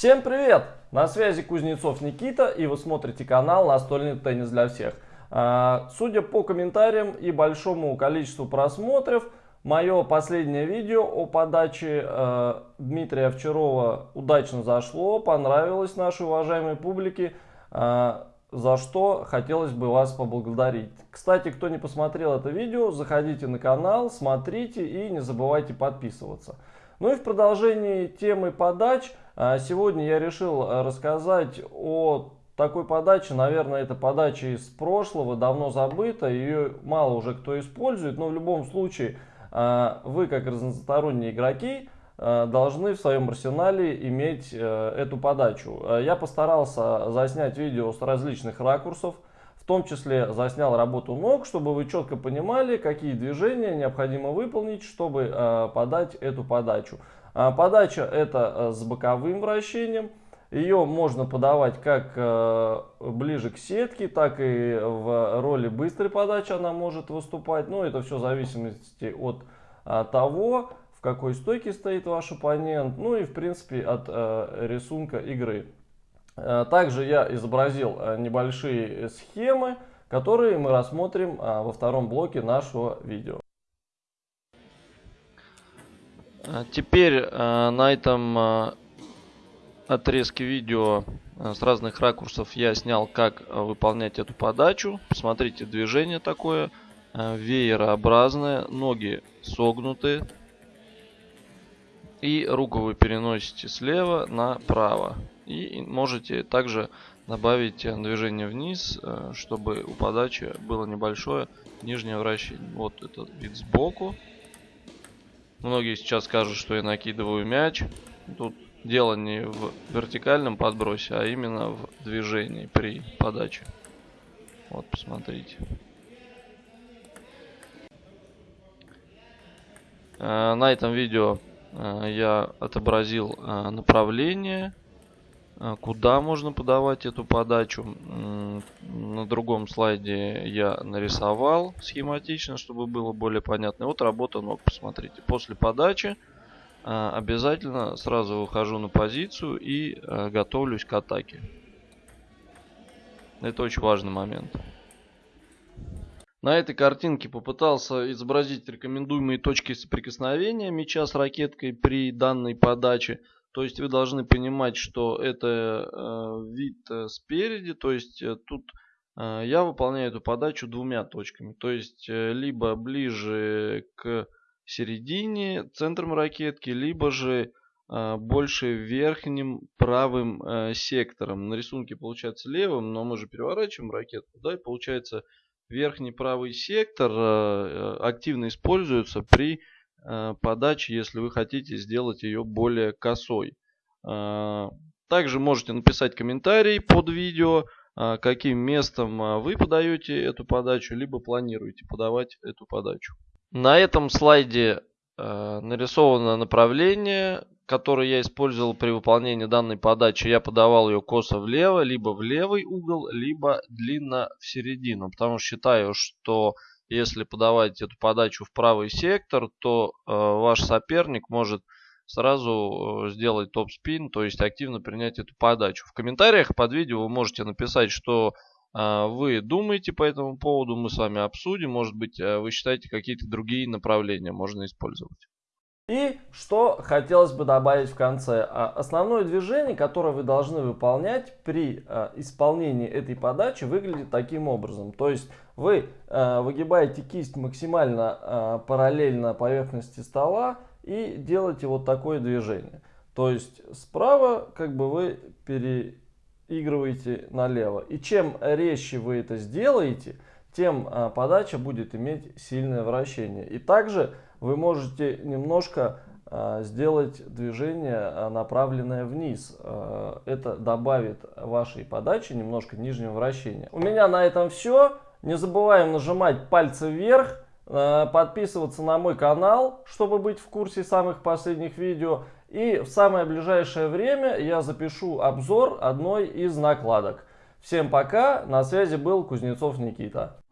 Всем привет! На связи Кузнецов Никита и вы смотрите канал Настольный теннис для всех. А, судя по комментариям и большому количеству просмотров, мое последнее видео о подаче э, Дмитрия Овчарова удачно зашло, понравилось нашей уважаемой публике, э, за что хотелось бы вас поблагодарить. Кстати, кто не посмотрел это видео, заходите на канал, смотрите и не забывайте подписываться. Ну и в продолжении темы подач, сегодня я решил рассказать о такой подачи, наверное, это подача из прошлого, давно забыта, ее мало уже кто использует, но в любом случае а, вы, как разносторонние игроки, а, должны в своем арсенале иметь э, эту подачу. А, я постарался заснять видео с различных ракурсов, в том числе заснял работу ног, чтобы вы четко понимали, какие движения необходимо выполнить, чтобы подать эту подачу. Подача это э, с боковым вращением. Ее можно подавать как э, ближе к сетке, так и в роли быстрой подачи она может выступать. Но это все в зависимости от а, того, в какой стойке стоит ваш оппонент, ну и в принципе от э, рисунка игры. Э, также я изобразил э, небольшие схемы, которые мы рассмотрим э, во втором блоке нашего видео. Теперь э, на этом э, отрезки видео э, с разных ракурсов я снял, как э, выполнять эту подачу. Посмотрите, движение такое э, веерообразное, ноги согнуты. И руку вы переносите слева направо. И можете также добавить движение вниз, чтобы у подачи было небольшое нижнее вращение. Вот этот вид сбоку. Многие сейчас скажут, что я накидываю мяч. Тут Дело не в вертикальном подбросе, а именно в движении при подаче. Вот, посмотрите. Э, на этом видео э, я отобразил э, направление, куда можно подавать эту подачу. На другом слайде я нарисовал схематично, чтобы было более понятно. вот работа ног, посмотрите. После подачи а, обязательно сразу выхожу на позицию и а, готовлюсь к атаке. Это очень важный момент. На этой картинке попытался изобразить рекомендуемые точки соприкосновения мяча с ракеткой при данной подаче. То есть вы должны понимать, что это э, вид э, спереди, то есть э, тут я выполняю эту подачу двумя точками. То есть либо ближе к середине, центром ракетки, либо же больше верхним правым сектором. На рисунке получается левым, но мы же переворачиваем ракетку, да, и получается верхний правый сектор активно используется при э, подаче, если вы хотите сделать ее более косой. Э, также можете написать комментарий под видео, э, каким местом вы подаете эту подачу, либо планируете подавать эту подачу. На этом слайде нарисовано направление, которое я использовал при выполнении данной подачи. Я подавал ее косо влево, либо в левый угол, либо длинно в середину. Потому что считаю, что если подавать эту подачу в правый сектор, то э, ваш соперник может сразу э, сделать топ-спин, то есть активно принять эту подачу. В комментариях под видео вы можете написать, что а, вы думаете по этому поводу, мы с вами обсудим. Может быть, э, вы считаете, какие-то другие направления можно использовать. И что хотелось бы добавить в конце. А, основное движение, которое вы должны выполнять при а, исполнении этой подачи, выглядит таким образом. То есть вы выгибаете кисть максимально параллельно поверхности стола и делаете вот такое движение. То есть справа как бы вы пере игрываете налево. И чем резче вы это сделаете, тем а, подача будет иметь сильное вращение. И также вы можете немножко а, сделать движение а, направленное вниз. Это добавит вашей подаче немножко нижнего вращения. У меня на этом все. Не забываем нажимать пальцы вверх, подписываться на мой канал, чтобы быть в курсе самых последних видео. И в самое ближайшее время я запишу обзор одной из накладок. Всем пока, на связи был Кузнецов Никита.